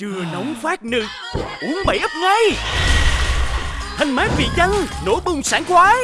Chưa nóng phát nư Uống bảy ấp ngay. Thanh mát vị chanh Nổ bùng sảng khoái